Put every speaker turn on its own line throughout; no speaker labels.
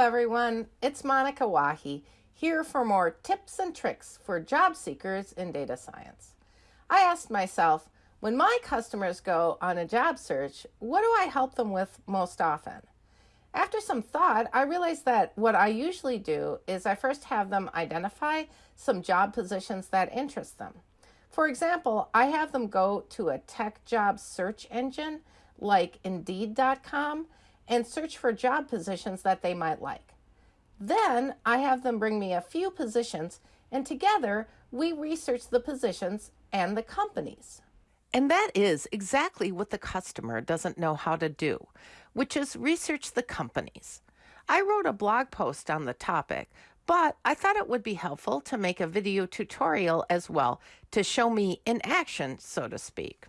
everyone, it's Monika Wahi here for more tips and tricks for job seekers in data science. I asked myself, when my customers go on a job search, what do I help them with most often? After some thought, I realized that what I usually do is I first have them identify some job positions that interest them. For example, I have them go to a tech job search engine like Indeed.com and search for job positions that they might like. Then I have them bring me a few positions, and together we research the positions and the companies. And that is exactly what the customer doesn't know how to do, which is research the companies. I wrote a blog post on the topic, but I thought it would be helpful to make a video tutorial as well to show me in action, so to speak.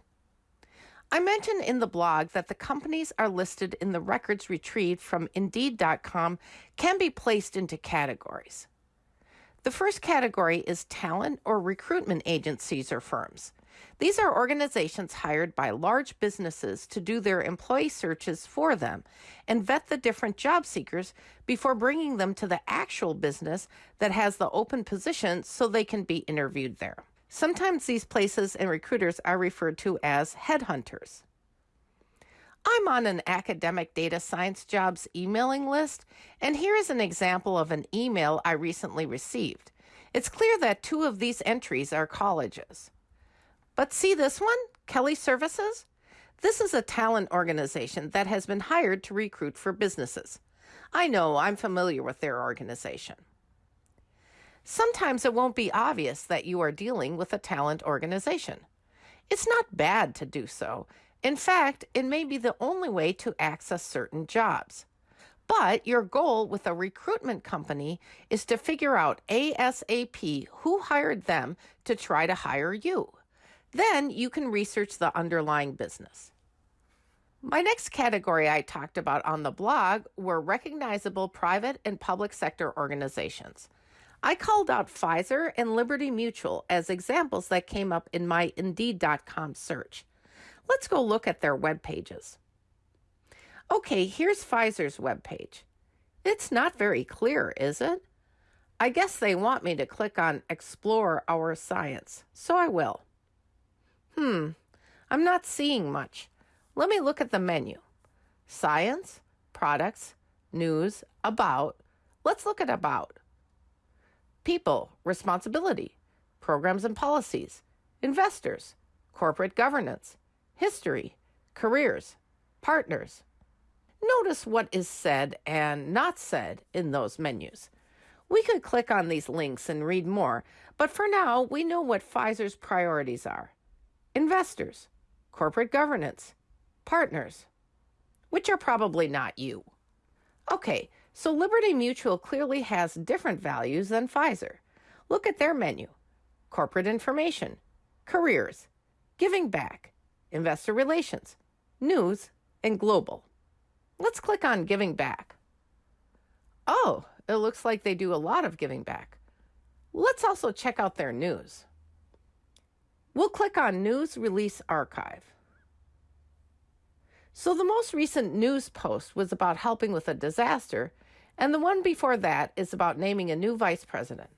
I mentioned in the blog that the companies are listed in the records retrieved from Indeed.com can be placed into categories. The first category is talent or recruitment agencies or firms. These are organizations hired by large businesses to do their employee searches for them and vet the different job seekers before bringing them to the actual business that has the open position so they can be interviewed there. Sometimes these places and recruiters are referred to as headhunters. I'm on an academic data science jobs emailing list, and here is an example of an email I recently received. It's clear that two of these entries are colleges. But see this one, Kelly Services? This is a talent organization that has been hired to recruit for businesses. I know I'm familiar with their organization. Sometimes it won't be obvious that you are dealing with a talent organization. It's not bad to do so. In fact, it may be the only way to access certain jobs. But your goal with a recruitment company is to figure out ASAP who hired them to try to hire you. Then you can research the underlying business. My next category I talked about on the blog were recognizable private and public sector organizations. I called out Pfizer and Liberty Mutual as examples that came up in my Indeed.com search. Let's go look at their web pages. Okay, here's Pfizer's web page. It's not very clear, is it? I guess they want me to click on Explore Our Science, so I will. Hmm, I'm not seeing much. Let me look at the menu. Science, Products, News, About. Let's look at About people, responsibility, programs and policies, investors, corporate governance, history, careers, partners. Notice what is said and not said in those menus. We could click on these links and read more, but for now, we know what Pfizer's priorities are investors, corporate governance, partners, which are probably not you. Okay, so Liberty Mutual clearly has different values than Pfizer. Look at their menu corporate information, careers, giving back, investor relations, news, and global. Let's click on giving back. Oh, it looks like they do a lot of giving back. Let's also check out their news. We'll click on News Release Archive. So the most recent news post was about helping with a disaster, and the one before that is about naming a new vice president.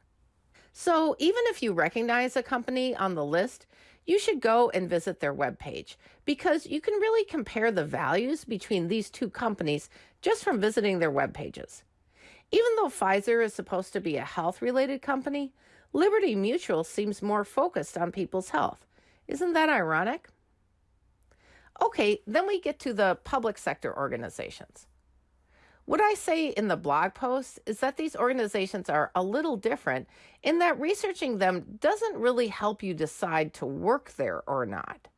So even if you recognize a company on the list, you should go and visit their webpage because you can really compare the values between these two companies just from visiting their web pages. Even though Pfizer is supposed to be a health related company, Liberty Mutual seems more focused on people's health. Isn't that ironic? Okay, then we get to the public sector organizations. What I say in the blog post is that these organizations are a little different in that researching them doesn't really help you decide to work there or not.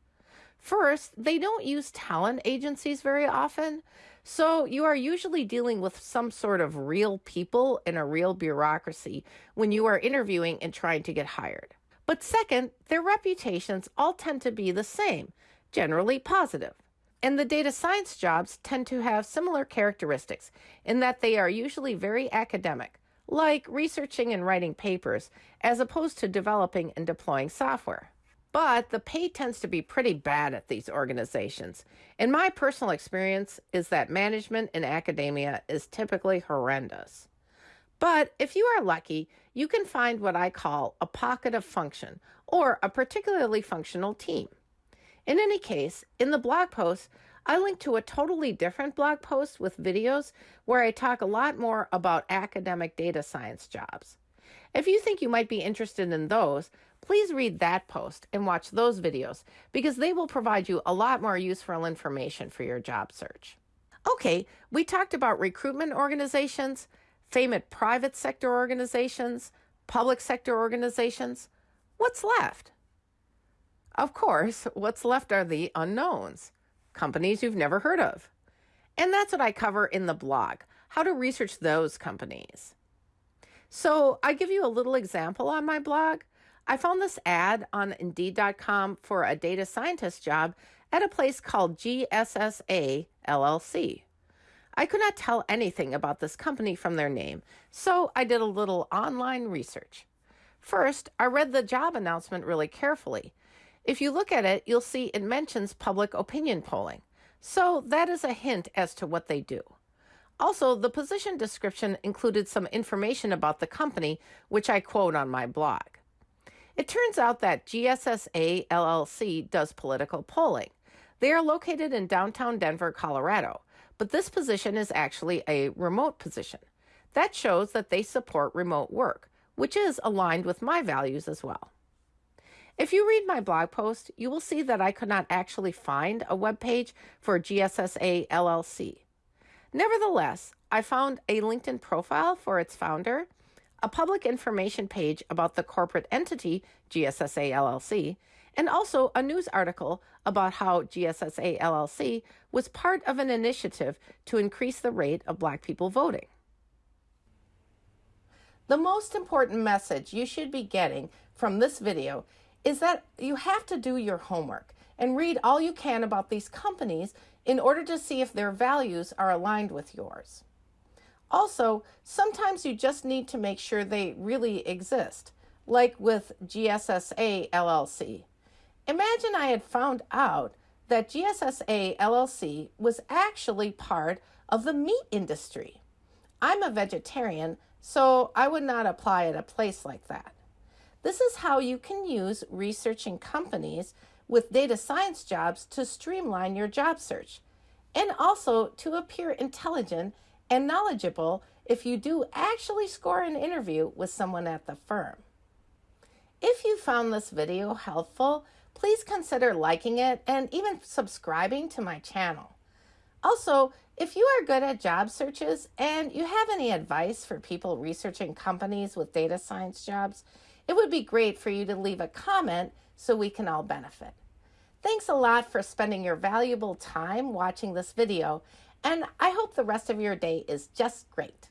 First, they don't use talent agencies very often, so you are usually dealing with some sort of real people in a real bureaucracy when you are interviewing and trying to get hired. But second, their reputations all tend to be the same generally positive. And the data science jobs tend to have similar characteristics in that they are usually very academic, like researching and writing papers, as opposed to developing and deploying software. but the pay tends to be pretty bad at these organizations. And my personal experience is that management in academia is typically horrendous. But if you are lucky, you can find what I call a pocket of function or a particularly functional team. In any case, in the blog post, I link to a totally different blog post with videos where I talk a lot more about academic data science jobs. If you think you might be interested in those, please read that post and watch those videos because they will provide you a lot more useful information for your job search. Okay, we talked about recruitment organizations, famous private sector organizations, public sector organizations. What's left? Of course, what's left are the unknowns, companies you've never heard of. And that's what I cover in the blog how to research those companies. So I give you a little example on my blog. I found this ad on Indeed.com for a data scientist job at a place called GSSA LLC. I could not tell anything about this company from their name, so I did a little online research. First, I read the job announcement really carefully. If you look at it, you'll see it mentions public opinion polling, so that is a hint as to what they do. Also, the position description included some information about the company, which I quote on my blog. It turns out that GSSA LLC does political polling. They are located in downtown Denver, Colorado, but this position is actually a remote position. That shows that they support remote work, which is aligned with my values as well. If you read my blog post, you will see that I could not actually find a web page for GSSA LLC. Nevertheless, I found a LinkedIn profile for its founder a public information page about the corporate entity GSSA LLC, and also a news article about how GSSA LLC was part of an initiative to increase the rate of Black people voting. The most important message you should be getting from this video is that you have to do your homework and read all you can about these companies in order to see if their values are aligned with yours. Also, sometimes you just need to make sure they really exist, like with GSSA LLC. Imagine I had found out that GSSA LLC was actually part of the meat industry. I'm a vegetarian, so I would not apply at a place like that. This is how you can use researching companies with data science jobs to streamline your job search and also to appear intelligent and knowledgeable if you do actually score an interview with someone at the firm. If you found this video helpful, please consider liking it and even subscribing to my channel. Also, if you are good at job searches and you have any advice for people researching companies with data science jobs, it would be great for you to leave a comment so we can all benefit. Thanks a lot for spending your valuable time watching this video and I hope the rest of your day is just great.